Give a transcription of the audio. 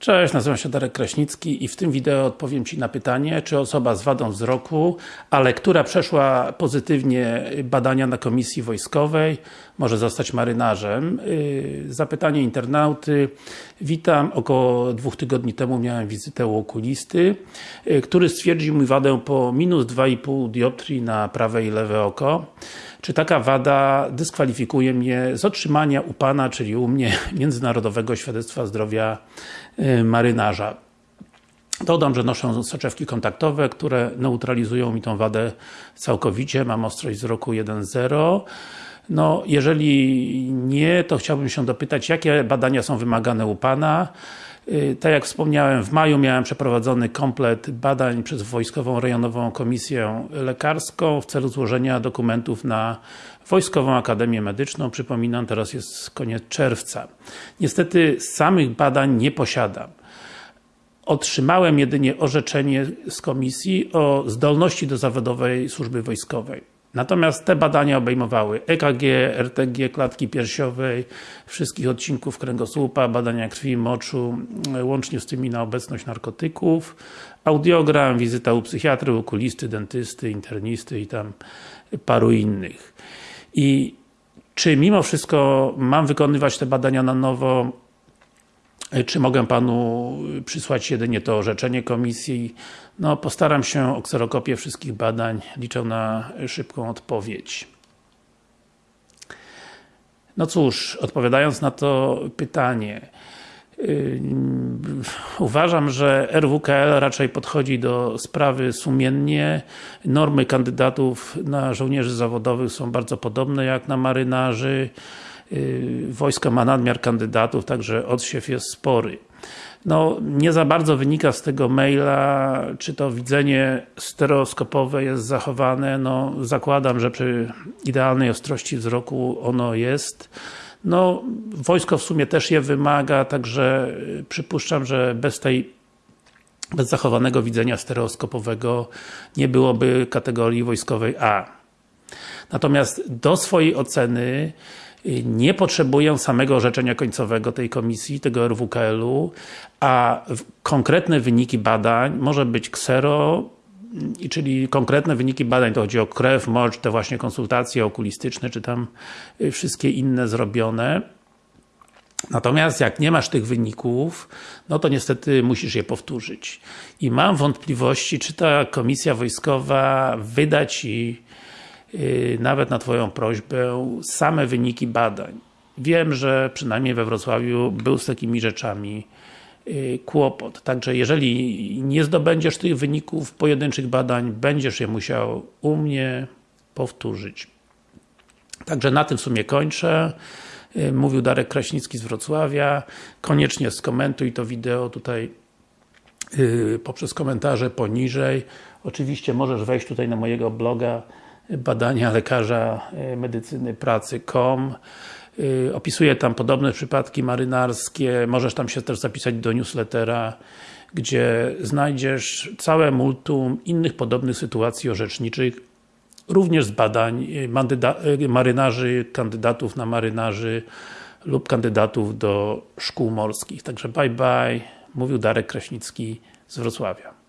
Cześć, nazywam się Darek Kraśnicki i w tym wideo odpowiem Ci na pytanie, czy osoba z wadą wzroku, ale która przeszła pozytywnie badania na komisji wojskowej, może zostać marynarzem. Yy, zapytanie internauty. Witam, około dwóch tygodni temu miałem wizytę u okulisty, yy, który stwierdził mi wadę po minus 2,5 dioptrii na prawe i lewe oko. Czy taka wada dyskwalifikuje mnie z otrzymania u Pana, czyli u mnie, Międzynarodowego Świadectwa Zdrowia y, Marynarza? Dodam, że noszę soczewki kontaktowe, które neutralizują mi tą wadę całkowicie, mam ostrość wzroku 1.0 no, jeżeli nie, to chciałbym się dopytać, jakie badania są wymagane u Pana? Y, tak jak wspomniałem, w maju miałem przeprowadzony komplet badań przez Wojskową Rejonową Komisję Lekarską w celu złożenia dokumentów na Wojskową Akademię Medyczną. Przypominam, teraz jest koniec czerwca. Niestety samych badań nie posiadam. Otrzymałem jedynie orzeczenie z komisji o zdolności do zawodowej służby wojskowej. Natomiast te badania obejmowały EKG, RTG klatki piersiowej, wszystkich odcinków kręgosłupa, badania krwi, moczu, łącznie z tymi na obecność narkotyków, audiogram, wizyta u psychiatry, okulisty, dentysty, internisty i tam paru innych. I czy mimo wszystko mam wykonywać te badania na nowo, czy mogę Panu przysłać jedynie to orzeczenie komisji? No, postaram się o kserokopię wszystkich badań. Liczę na szybką odpowiedź. No cóż, odpowiadając na to pytanie, yy, uważam, że RWKL raczej podchodzi do sprawy sumiennie. Normy kandydatów na żołnierzy zawodowych są bardzo podobne jak na marynarzy. Y, wojsko ma nadmiar kandydatów, także odsiew jest spory. No, nie za bardzo wynika z tego maila, czy to widzenie stereoskopowe jest zachowane, no zakładam, że przy idealnej ostrości wzroku ono jest. No, wojsko w sumie też je wymaga, także przypuszczam, że bez tej bez zachowanego widzenia stereoskopowego nie byłoby kategorii wojskowej A. Natomiast do swojej oceny nie potrzebuję samego orzeczenia końcowego tej komisji, tego RWKL-u, a konkretne wyniki badań, może być ksero, czyli konkretne wyniki badań, to chodzi o krew, mocz, te właśnie konsultacje okulistyczne, czy tam y, wszystkie inne zrobione. Natomiast jak nie masz tych wyników, no to niestety musisz je powtórzyć. I mam wątpliwości, czy ta komisja wojskowa wyda Ci Y, nawet na Twoją prośbę, same wyniki badań. Wiem, że przynajmniej we Wrocławiu był z takimi rzeczami y, kłopot. Także jeżeli nie zdobędziesz tych wyników pojedynczych badań, będziesz je musiał u mnie powtórzyć. Także na tym w sumie kończę. Y, mówił Darek Kraśnicki z Wrocławia. Koniecznie skomentuj to wideo tutaj poprzez komentarze poniżej. Oczywiście możesz wejść tutaj na mojego bloga badania lekarza e, medycyny pracy.com e, Opisuję tam podobne przypadki marynarskie, możesz tam się też zapisać do newslettera, gdzie znajdziesz całe multum innych podobnych sytuacji orzeczniczych, również z badań e, marynarzy, kandydatów na marynarzy lub kandydatów do szkół morskich. Także bye bye, mówił Darek Kraśnicki z Wrocławia.